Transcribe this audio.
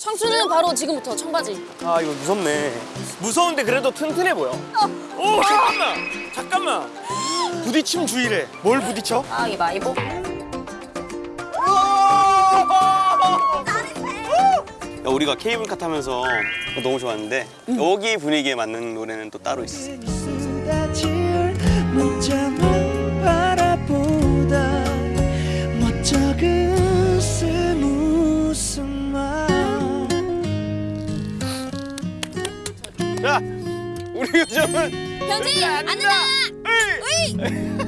청춘은 바로 지금부터 청바지. 아 이거 무섭네. 무서운데 그래도 튼튼해 보여. 오 잠깐만 잠깐만. 부딪힘 주의래. 뭘 부딪혀? 아, 이 마이보. 야, 우리가 케이블카 타면서 너무 좋았는데 여기 분위기에 맞는 노래는 또 따로 있어. 자, 우리 요즘은 현지, 앉는다! 으이!